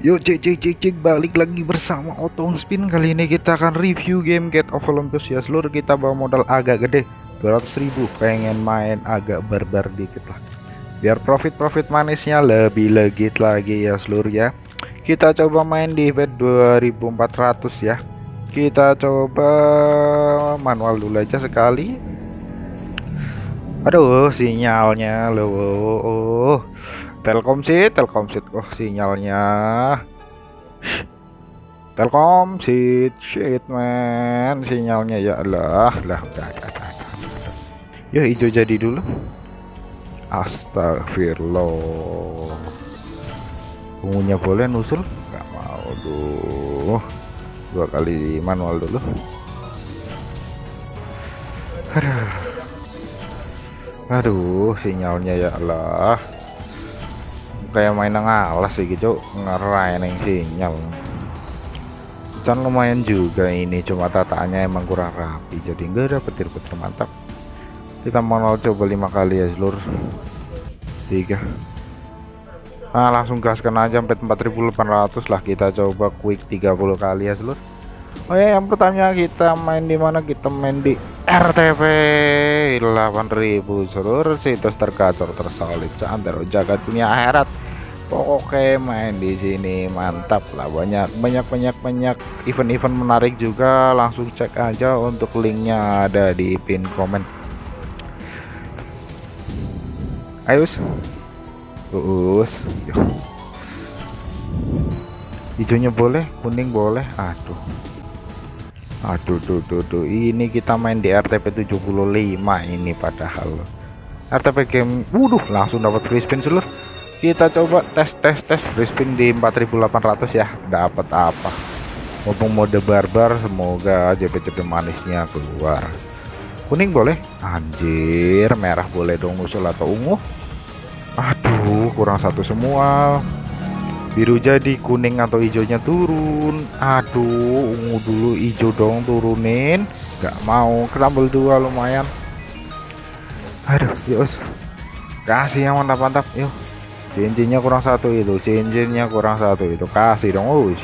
Yuk cek cek cek cek balik lagi bersama Otong Spin. Kali ini kita akan review game Get of Olympus. Ya seluruh kita bawa modal agak gede. 200 ribu pengen main agak barbar dikit lah. Biar profit-profit manisnya lebih legit lagi ya seluruh ya. Kita coba main di event 2400 ya. Kita coba manual dulu aja sekali. Aduh sinyalnya loh Telkomsit, Telkomsit. Oh, sinyalnya. Telkomsit, shit man, sinyalnya ya Allah, lah udah ada, hijau jadi dulu. Astagfirullah. Ungunya boleh nusul? Gak mau duh. Dua kali manual dulu. Aduh. Aduh, sinyalnya ya Allah kayak main ngalas sih gitu ngerain sinyal. Kan lumayan juga ini cuma tataannya emang kurang rapi jadi enggak ada petir-petir mantap. Kita mau coba lima kali ya seluruh tiga. Nah langsung gaskan aja sampai 4800 lah. Kita coba quick 30 kali ya seluruh Oh ya yang pertama kita main di mana? Kita main di RTP 8000 seluruh situs tergacor tersolid seantero jagat dunia akhirat. Oke main di sini mantap lah. Banyak banyak banyak banyak event-event menarik juga. Langsung cek aja untuk linknya ada di pin komen. Ayo us. Hijaunya boleh kuning boleh. Aduh aduh tuh tuh tuh ini kita main di RTP 75 ini padahal. RTP game wuduh langsung dapat free spin seluruh kita coba tes tes tes free di 4800 ya. Dapat apa? Mumpung mode barbar semoga JP-JP manisnya keluar. Kuning boleh? Anjir merah boleh dong usul atau ungu. Aduh kurang satu semua biru jadi kuning atau hijaunya turun. Aduh ungu dulu hijau dong turunin. Nggak mau kerambel dua lumayan. Aduh yuk kasih yang mantap-mantap yuk cincinnya kurang satu itu cincinnya kurang satu itu. Kasih dong us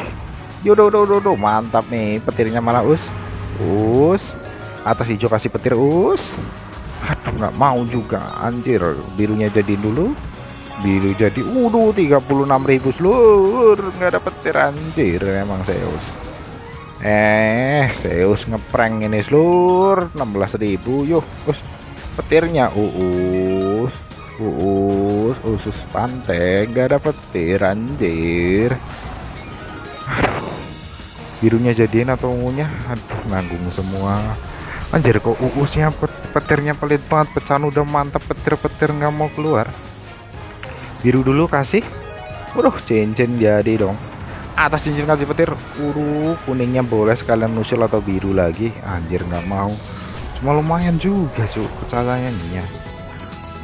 yaudah udah udah udah mantap nih petirnya malah us us atas hijau kasih petir us aduh nggak mau juga anjir. Birunya jadi dulu biru jadi udah 36.000 seluruh nggak ada petir anjir emang Zeus. Eh Zeus ngeprank ini seluruh 16.000 yuk us petirnya uus uus usus pantai nggak ada petir anjir birunya jadiin atau ungunya? Aduh nanggung semua. Anjir kok uusnya pet petirnya pelit banget pecahan udah mantap petir-petir nggak mau keluar biru dulu kasih. Waduh cincin jadi dong. Atas cincin kasih petir. Uru kuningnya boleh sekalian nusul atau biru lagi. Anjir nggak mau. Cuma lumayan juga cuk pecahannya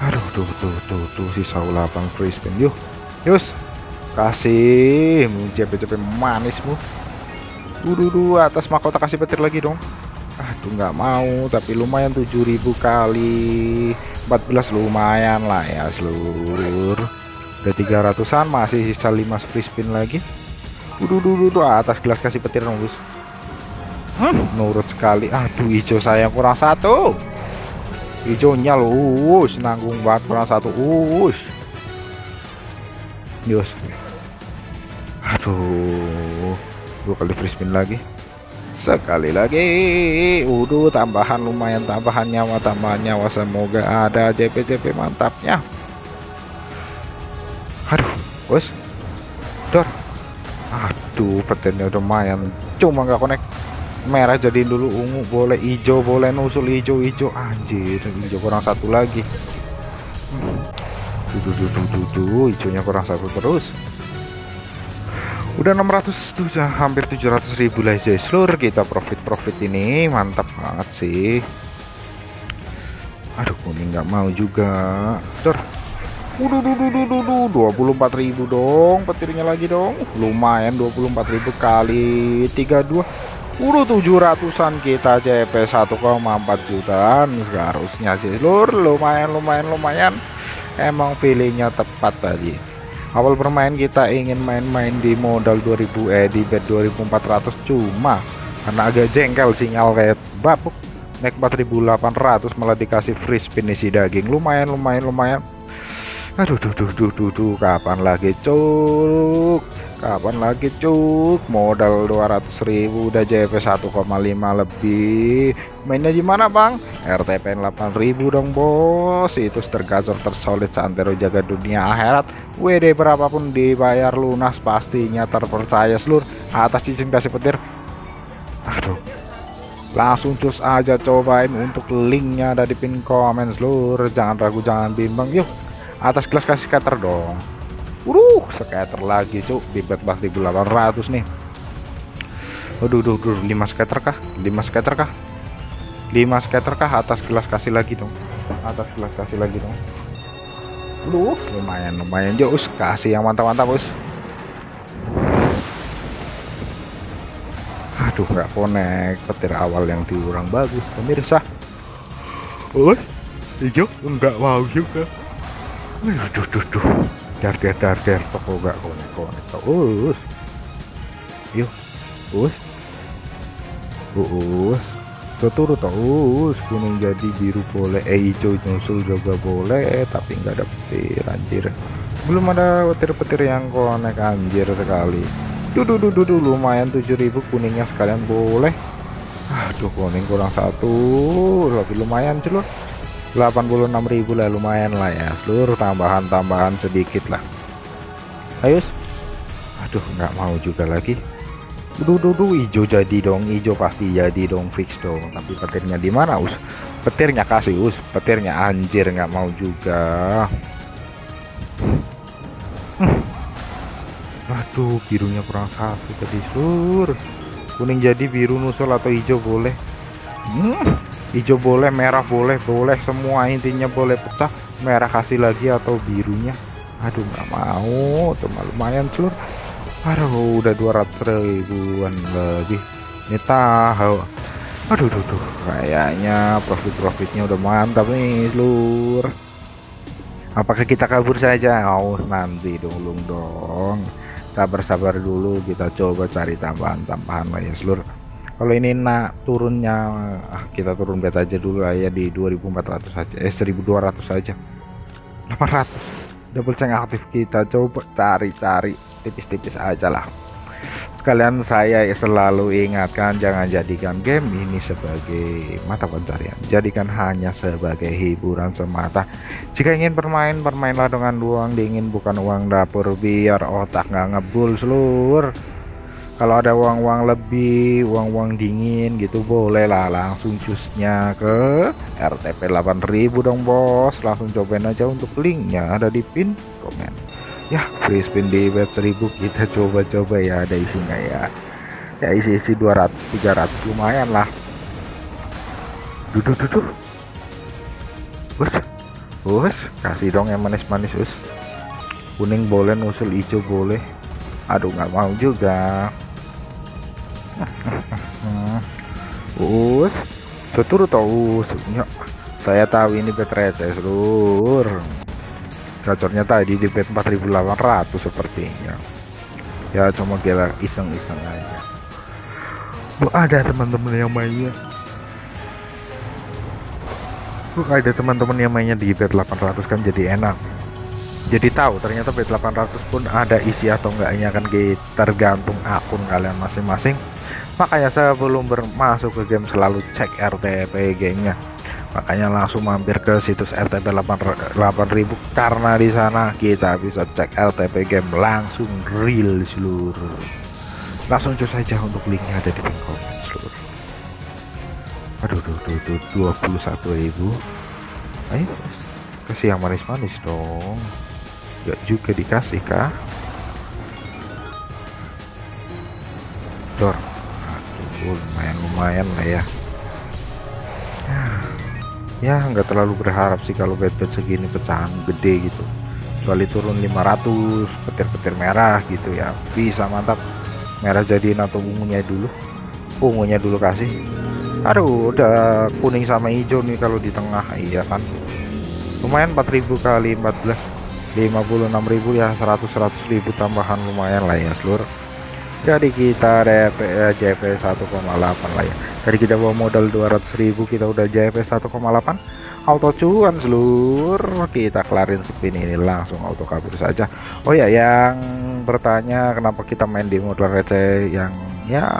aduh tuh tuh tuh tuh sisa 8 free spin. Yuk yus. Kasih JP-JP manismu. Dulu atas mahkota kasih petir lagi dong. Aduh nggak mau tapi lumayan 7000 kali. 14 lumayan lah ya seluruh udah 300an masih sisa 5 free spin lagi. Dulu dulu atas gelas kasih petir bus hmm, nurut sekali. Aduh hijau saya kurang satu. Hijaunya loh nanggung banget kurang satu us yus. Aduh dua kali free spin lagi. Sekali lagi. Udah tambahan lumayan tambahan nyawa tambahan nyawa. Semoga ada JP-JP mantapnya bos dor. Aduh petirnya udah lumayan cuma nggak connect. Merah jadiin dulu ungu boleh hijau boleh nusul hijau hijau anjir hijau kurang satu lagi. Dudu dudu dudu hijaunya kurang satu terus. Udah 600 tuh hampir 700 ribu lah guys seluruh kita profit-profit ini mantap banget sih. Aduh kuning nggak mau juga. Dor Waduh, empat ribu dong, petirnya lagi dong. Lumayan 24.000 kali 32 Udah 700an kita CP 1,4 jutaan. Seharusnya sih lur lumayan lumayan lumayan. Emang pilihnya tepat tadi. Awal bermain kita ingin main-main di modal 2000 eh di bet 2400 cuma karena agak jengkel sinyal kayak babuk naik 4800 malah dikasih free spin isi daging. Lumayan lumayan lumayan aduh duh duh duh duh, duh. kapan lagi cuk? Kapan lagi cuk? Modal 200.000 udah JP 1,5 lebih. Mainnya gimana bang? RTP 8.000 dong bos. Itu tergazor tersolid santero jaga dunia akhirat. WD berapapun dibayar lunas pastinya terpercaya seluruh atas izin kasih petir. Aduh. Langsung cus aja cobain untuk linknya ada di pin komen seluruh jangan ragu jangan bimbang. Yuk atas kelas kasih scatter dong Waduh, scatter lagi cuk di bet 4800 nih. Waduh, duh, duh, 5 scatter kah? 5 scatter kah? 5 scatter kah? Atas kelas kasih lagi dong. Atas kelas kasih lagi dong. Waduh, lumayan lumayan jos kasih yang mantap-mantap, Bos. Aduh, nggak connect petir awal yang diurang bagus, pemirsa. Oh, hijau enggak mau juga. Aduh, duh, duh, duh dar dar dar dar. Toko gak konek konek. Us. Yuk us. Us. Turut us. Kuning jadi biru boleh. Eh hijau nyusul juga boleh tapi nggak ada petir anjir. Belum ada petir-petir yang konek anjir sekali. Dudu dudu dudu lumayan 7000 kuningnya sekalian boleh. Aduh kuning kurang satu. Lebih lumayan celur 86.000 lah lumayan lah ya. Seluruh tambahan-tambahan sedikit lah. Ayo. Aduh nggak mau juga lagi. Duh duh duh hijau jadi dong hijau pasti jadi dong fix dong. Tapi petirnya di mana us? Petirnya kasih us. Petirnya anjir nggak mau juga. Hmm. aduh birunya kurang satu tadi sur. Kuning jadi biru nusul atau hijau boleh. Hmm hijau boleh merah boleh boleh semua. Intinya boleh pecah merah kasih lagi atau birunya. Aduh nggak mau. Cuma lumayan seluruh aduh udah 200 ribuan lebih. Ini tahu. Aduh duh, duh. kayaknya profit profitnya udah mantap nih seluruh apakah kita kabur saja? Oh nanti dulu dong. Sabar-sabar dulu kita coba cari tambahan-tambahan lah ya seluruh kalau ini nak turunnya ah, kita turun bet aja dulu lah ya di 2400 saja eh 1200 saja 800 double change aktif kita. Coba cari-cari. Tipis-tipis aja lah. Sekalian saya selalu ingatkan jangan jadikan game ini sebagai mata pencarian. Jadikan hanya sebagai hiburan semata. Jika ingin bermain bermainlah dengan uang dingin bukan uang dapur. Biar otak nggak ngebul seluruh kalau ada uang-uang lebih uang-uang dingin gitu boleh lah langsung cusnya ke RTP 8000 dong bos. Langsung cobain aja untuk linknya ada di pin komen. Ya free spin di web 1000 kita coba-coba ya ada isinya ya. Ya isi-isi 200 300 lumayan lah. Duduk duduk us us. Kasih dong yang manis-manis us. Kuning boleh nusul hijau boleh. Aduh nggak mau juga us setur tahu ya, saya tahu ini bet receh seluruh. Gacornya tadi di bet 4800 sepertinya. Ya cuma kita iseng-iseng aja. Bu ada teman-teman yang mainnya. Bu ada teman-teman yang mainnya di bet 800 kan jadi enak. Jadi tahu ternyata bet 800 pun ada isi atau enggaknya kan tergantung akun kalian masing-masing makanya saya belum bermasuk ke game selalu cek RTP gamenya. Makanya langsung mampir ke situs RTP 8000 karena di sana kita bisa cek RTP game langsung real seluruh. Langsung cus saja untuk linknya ada di komen seluruh. Aduh tuh tuh tuh 21.000 ayo kasih yang manis-manis dong. Gak juga dikasih kah? Dor lumayan lumayan lah ya. Ya nggak terlalu berharap sih kalau bed bed segini pecahan gede gitu. Kecuali turun 500 petir-petir merah gitu ya. Bisa mantap. Merah jadiin atau ungunya dulu. Ungunya dulu kasih. Aduh udah kuning sama hijau nih kalau di tengah. Iya kan? Lumayan 4000 kali 14 56.000 ya. 100 100.000 tambahan lumayan lah ya seluruh jadi kita DP eh, JP 1,8 lah ya. Jadi kita bawa modal 200.000 kita udah JP 1,8 auto cuan seluruh kita kelarin spin ini langsung auto kabur saja. Oh ya yang bertanya kenapa kita main di modal receh yang ya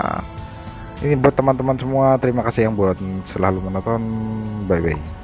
ini buat teman-teman semua terima kasih yang buat selalu menonton. Bye bye